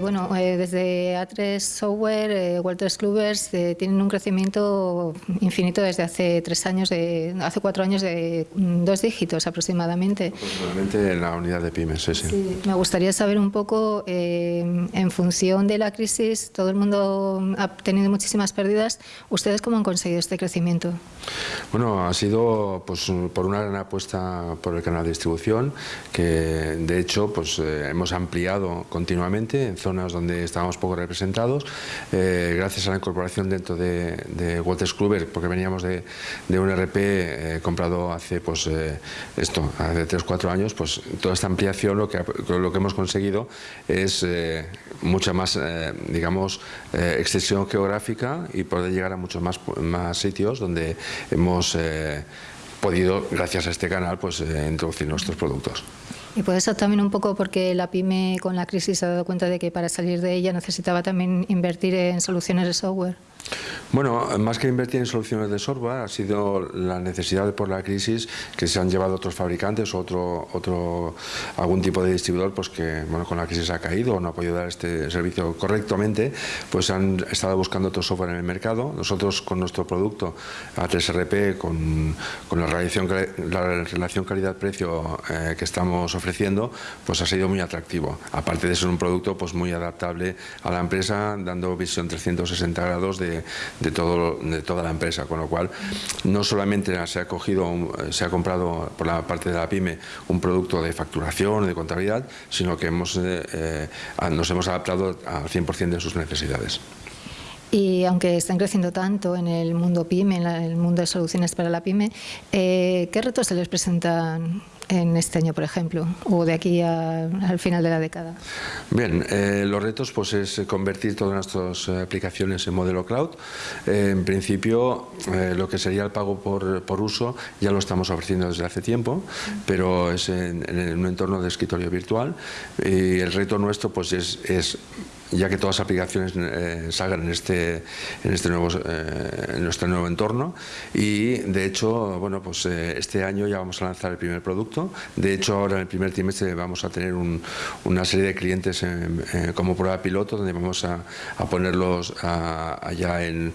bueno, eh, desde A3 Software, eh, Walters Clubers eh, tienen un crecimiento infinito desde hace tres años, de, hace cuatro años de mm, dos dígitos aproximadamente. Aproximadamente en la unidad de pymes, sí, sí. Sí, me gustaría saber un poco, eh, en función de la crisis, todo el mundo ha tenido muchísimas pérdidas. ¿Ustedes cómo han conseguido este crecimiento? Bueno, ha sido pues, por una gran apuesta por el canal de distribución, que de hecho pues, eh, hemos ampliado continuamente en zonas donde estábamos poco representados, eh, gracias a la incorporación dentro de, de Walters Kluber, porque veníamos de, un RP eh, comprado hace pues, eh, esto, hace 3 4 años, pues toda esta ampliación lo que, lo que hemos conseguido es eh, mucha más, digamos, extensión geográfica y poder llegar a muchos más, más sitios donde hemos podido, gracias a este canal, pues introducir nuestros productos. Y puede ser también un poco porque la pyme con la crisis se ha dado cuenta de que para salir de ella necesitaba también invertir en soluciones de software. Bueno, más que invertir en soluciones de software, ha sido la necesidad por la crisis que se han llevado otros fabricantes o otro, otro, algún tipo de distribuidor pues que bueno, con la crisis ha caído o no ha podido dar este servicio correctamente, pues han estado buscando otro software en el mercado. Nosotros con nuestro producto A3RP, con, con la, relación, la relación calidad-precio eh, que estamos ofreciendo, pues ha sido muy atractivo. Aparte de ser un producto pues muy adaptable a la empresa, dando visión 360 grados de, de, de toda la empresa, con lo cual no solamente se ha cogido, se ha comprado por la parte de la pyme un producto de facturación, de contabilidad, sino que hemos, eh, eh, nos hemos adaptado al 100% de sus necesidades. Y aunque están creciendo tanto en el mundo pyme, en el mundo de soluciones para la pyme, eh, ¿qué retos se les presentan en este año, por ejemplo, o de aquí a, al final de la década? Bien, eh, los retos pues, es convertir todas nuestras aplicaciones en modelo cloud. Eh, en principio, eh, lo que sería el pago por, por, uso ya lo estamos ofreciendo desde hace tiempo, pero es en, en un entorno de escritorio virtual y el reto nuestro pues, es, es ya que todas las aplicaciones eh, salgan en este, en este nuevo, eh, en nuestro nuevo entorno y de hecho, bueno, pues eh, este año ya vamos a lanzar el primer producto, de hecho ahora en el primer trimestre vamos a tener un, una serie de clientes como prueba piloto donde vamos a, ponerlos allá en,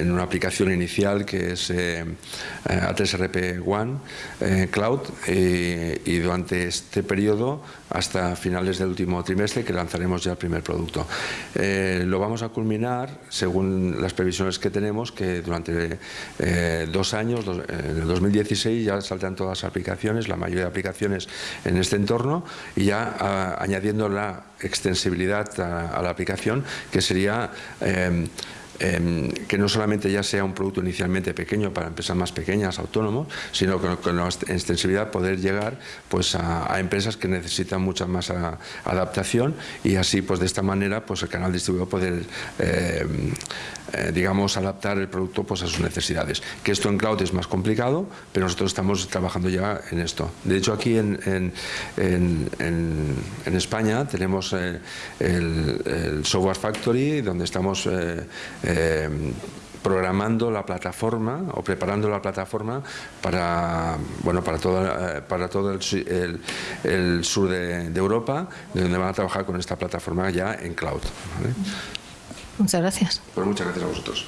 una aplicación inicial que es A3RP One Cloud y durante este periodo hasta finales del último trimestre que lanzaremos ya el primer producto. Eh, lo vamos a culminar, según las previsiones que tenemos, que durante eh, dos años, en el 2016, ya saltan todas las aplicaciones, la mayoría de aplicaciones en este entorno, y ya a, añadiendo la extensibilidad a, a, la aplicación, que sería... Eh, eh, que no solamente ya sea un producto inicialmente pequeño para empresas más pequeñas, autónomos, sino con, con la extensibilidad poder llegar pues, a, empresas que necesitan mucha más adaptación y así pues de esta manera pues el canal distribuidor poder eh, eh, digamos adaptar el producto pues a sus necesidades. Que esto en cloud es más complicado, pero nosotros estamos trabajando ya en esto. De hecho aquí en, en, en, España tenemos eh, el, el, Software Factory donde estamos eh, eh, programando la plataforma o preparando la plataforma para bueno para todo para todo el, el, el sur de, de, Europa donde van a trabajar con esta plataforma ya en cloud ¿vale? muchas gracias pues muchas gracias a vosotros